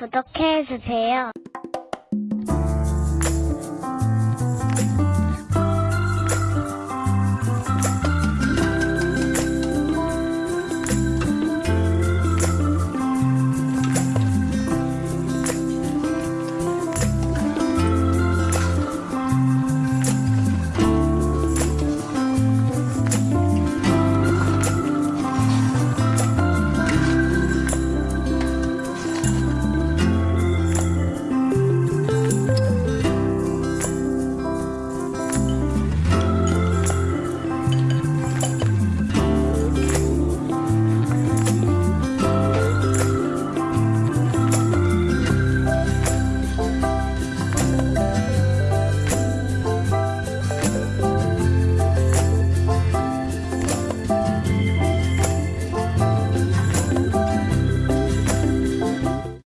구독해주세요.